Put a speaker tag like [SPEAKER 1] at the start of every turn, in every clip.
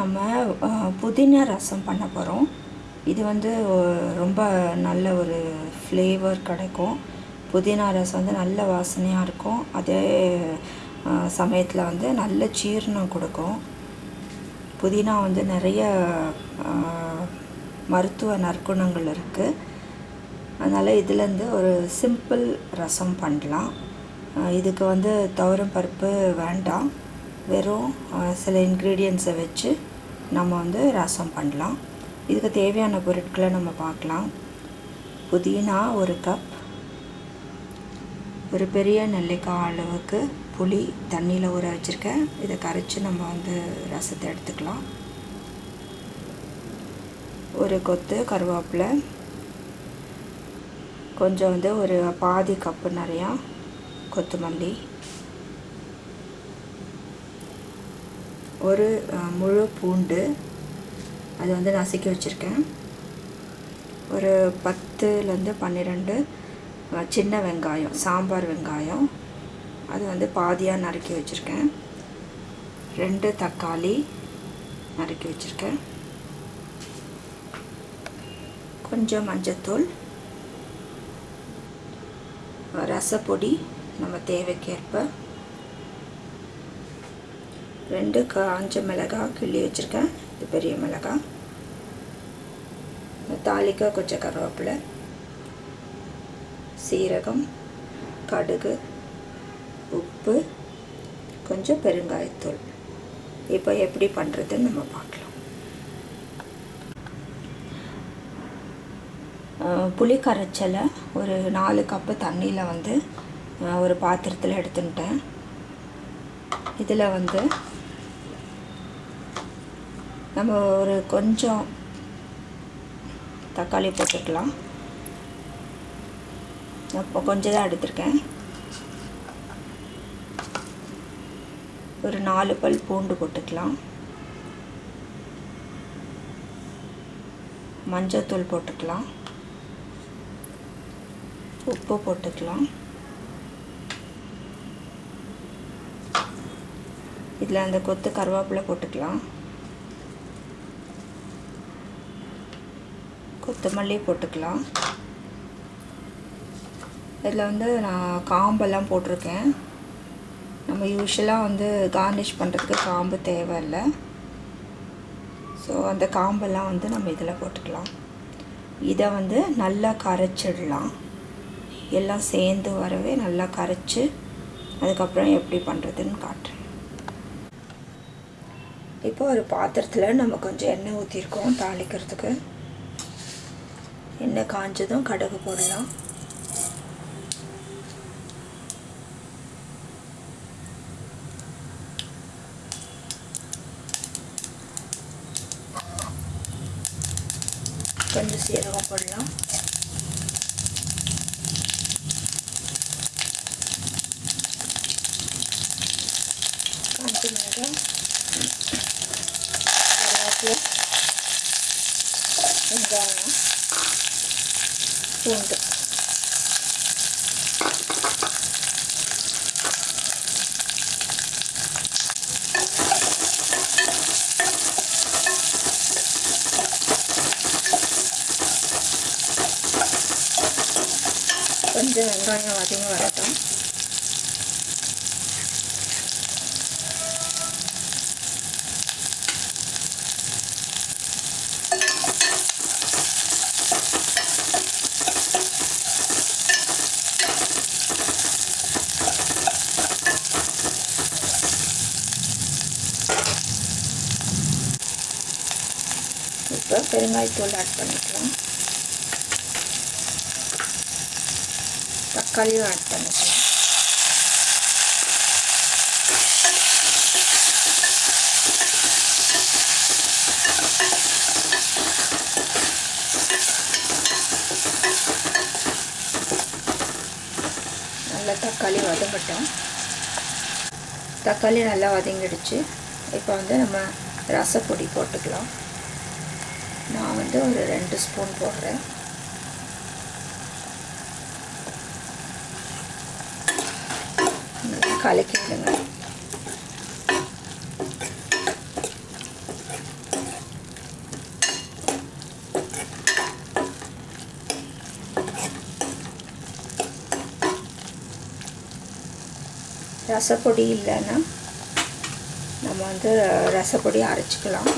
[SPEAKER 1] நம்ம புதினா ரசம் பண்ண போகிறோம் இது வந்து ரொம்ப நல்ல ஒரு ஃப்ளேவர் கிடைக்கும். புதினா ரசம் வந்து நல்ல வாசனையாக இருக்கும். அதே சமயத்தில் வந்து நல்ல ஜீரணம் கொடுக்கும். புதினா வந்து நிறைய மருத்துவ நற்குணங்கள் இருக்குது அதனால் இதுலேருந்து ஒரு சிம்பிள் ரசம் பண்ணலாம். இதுக்கு வந்து துவரம் பருப்பு வேண்டாம். வெறும் சில இன்க்ரீடியன்ஸை வச்சு நம்ம வந்து ரசம் பண்ணலாம். இதுக்கு தேவையான பொருட்களை நம்ம பார்க்கலாம். புதினா ஒரு கப் ஒரு பெரிய நெல்லிக்காய் அளவுக்கு புளி தண்ணியில் ஊற வச்சுருக்கேன். இதை கரைச்சி நம்ம வந்து ரசத்தை எடுத்துக்கலாம். ஒரு கொத்து கருவேப்பிலை. கொஞ்சம் வந்து ஒரு பாதி கப்பு நிறையா கொத்தமல்லி. ஒரு முழு பூண்டு அது வந்து நசுக்கி வச்சுருக்கேன். ஒரு பத்துலேருந்து பன்னிரெண்டு சின்ன வெங்காயம் சாம்பார் வெங்காயம் அது வந்து பாதியாக நறுக்கி வச்சுருக்கேன். ரெண்டு தக்காளி நறுக்கி வச்சுருக்கேன். கொஞ்சம் மஞ்சத்தூள் ரசப்பொடி நம்ம தேவைக்கேற்ப ரெண்டு காஞ்ச மிளகாய் கிள்ளி வச்சுருக்கேன். இது பெரிய மிளகாய் தாளிக்க கொஞ்சம் கருவேப்பிலை சீரகம் கடுகு உப்பு கொஞ்சம் பெருங்காயத்தூள். இப்போ எப்படி பண்ணுறதுன்னு நம்ம பார்க்கலாம். புளி கரைச்சலை ஒரு நாலு கப்பு தண்ணியில் வந்து ஒரு பாத்திரத்தில் எடுத்துட்டேன் இதில் வந்து நம்ம ஒரு கொஞ்சம் தக்காளி போட்டுக்கலாம். அப்போ கொஞ்சம் தான் எடுத்திருக்கேன். ஒரு நாலு பல் பூண்டு போட்டுக்கலாம். மஞ்சத்தூள் போட்டுக்கலாம். உப்பு போட்டுக்கலாம். இதில் அந்த கொத்து கருவேப்பிலை போட்டுக்கலாம். கொத்தமல்லி போட்டுக்கலாம். இதில் வந்து நான் காம்பெல்லாம் போட்டிருக்கேன். நம்ம யூஸ்வலாக வந்து கார்னிஷ் பண்ணுறதுக்கு காம்பு தேவையில்லை. ஸோ அந்த காம்பெல்லாம் வந்து நம்ம இதில் போட்டுக்கலாம். இதை வந்து நல்லா கரைச்சிடலாம். எல்லாம் சேர்ந்து வரவே நல்லா கரைச்சி அதுக்கப்புறம் எப்படி பண்ணுறதுன்னு காட்டுறேன். இப்போ ஒரு பாத்திரத்தில் நம்ம கொஞ்சம் எண்ணெய் ஊற்றிருக்கோம் தாளிக்கிறதுக்கு. எண்ணெய் காஞ்சதும் கடுகு போடலாம். கொஞ்சம் சீரகம் போடலாம். காஞ்ச மிளகாய் கருவேப்பிலை வெங்காயம் பூண்டு கொஞ்சம் வெங்காயம் அதிகம் வரட்டும் இப்போ பெருங்காயத்தூள் ஆட் பண்ணிக்கலாம். தக்காளியும் ஆட் பண்ணிக்கலாம். நல்லா தக்காளி வதங்கட்டும். தக்காளி நல்லா வதங்கிடுச்சு. இப்போ வந்து நம்ம ரசப்பொடி போட்டுக்கலாம். நான் வந்து ஒரு ரெண்டு ஸ்பூன் போடுறேன். நல்லா கலக்கி விடுங்க ரசப்பொடி இல்லைன்னா நம்ம வந்து ரசப்பொடி அரைச்சிக்கலாம்.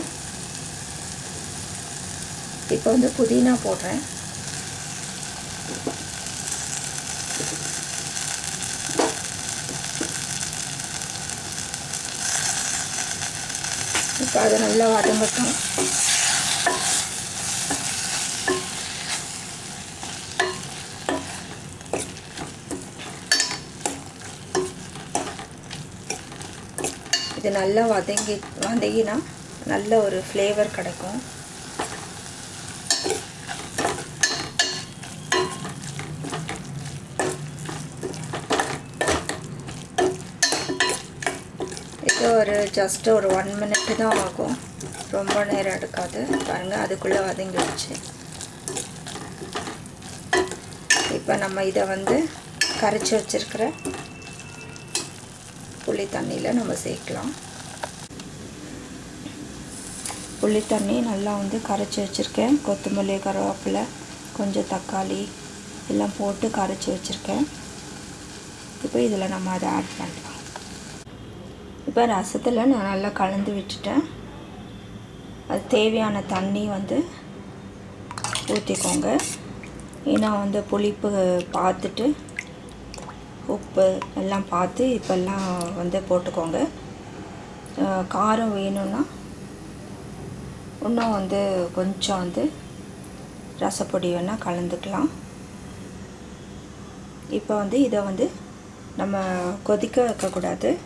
[SPEAKER 1] இப்போ வந்து புதினா போடுறேன். இப்போ அதை நல்லா வதங்கட்டும். இது நல்லா வதங்கி வதங்கினா நல்ல ஒரு ஃப்ளேவர் கிடைக்கும். இது ஒரு ஜஸ்ட் ஒரு ஒன் மினிட் தான் ஆகும். ரொம்ப நேரம் எடுக்காது. பாருங்கள் அதுக்குள்ளே வதங்கிடுச்சு. இப்போ நம்ம இதை வந்து கரைச்சி வச்சுருக்கிற புளி தண்ணியில் நம்ம சேர்க்கலாம். புளி தண்ணி நல்லா வந்து கரைச்சி வச்சுருக்கேன். கொத்தமல்லி கருவேப்பிலை கொஞ்சம் தக்காளி எல்லாம் போட்டு கரைச்சி வச்சுருக்கேன். இப்போ இதில் நம்ம அதை ஆட் பண்ணலாம். இப்போ ரசத்தில் நான் நல்லா கலந்து விட்டுட்டேன். அது தேவையான தண்ணி வந்து ஊற்றிக்கோங்க ஏன்னா வந்து புளிப்பு பார்த்துட்டு உப்பு எல்லாம் பார்த்து இப்போல்லாம் வந்து போட்டுக்கோங்க. காரம் வேணும்னா இன்னும் வந்து கொஞ்சம் வந்து ரசப்பொடி வேணால் கலந்துக்கலாம். இப்போ வந்து இதை வந்து நம்ம கொதிக்க வைக்கக்கூடாது.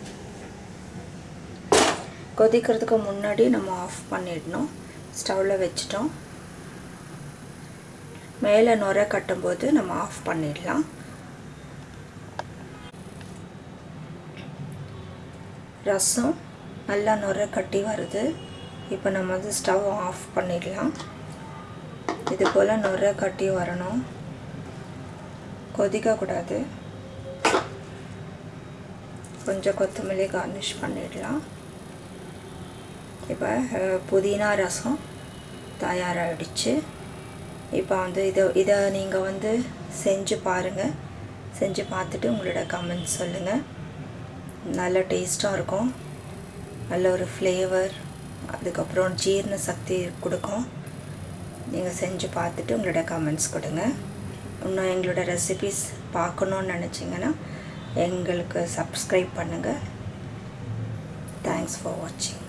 [SPEAKER 1] கொதிக்கிறதுக்கு முன்னாடி நம்ம ஆஃப் பண்ணிடணும். ஸ்டவ்வில் வச்சிட்டோம். மேலே நுர கட்டும்போது நம்ம ஆஃப் பண்ணிடலாம். ரசம் நல்லா நுர கட்டி வருது. இப்போ நம்ம வந்து ஸ்டவ் ஆஃப் பண்ணிடலாம். இது போல் நுரை கட்டி வரணும். கொதிக்கக்கூடாது கொஞ்சம் கொத்தமல்லி கார்னிஷ் பண்ணிடலாம். இப்போ புதினா ரசம் தயாராகிடுச்சு இப்போ வந்து இதை இதை நீங்கள் வந்து செஞ்சு பாருங்கள் செஞ்சு பார்த்துட்டு உங்களோட கமெண்ட்ஸ் சொல்லுங்கள் நல்ல டேஸ்ட்டாக இருக்கும். நல்ல ஒரு ஃப்ளேவர் அதுக்கப்புறம் ஜீரண சக்தி கொடுக்கும். நீங்கள் செஞ்சு பார்த்துட்டு உங்களோட கமெண்ட்ஸ் கொடுங்க. இன்னும் எங்களோட ரெசிபிஸ் பார்க்கணுன்னு நினச்சிங்கன்னா எங்களுக்கு சப்ஸ்கிரைப் பண்ணுங்கள் தேங்க்ஸ் ஃபார் வாட்சிங்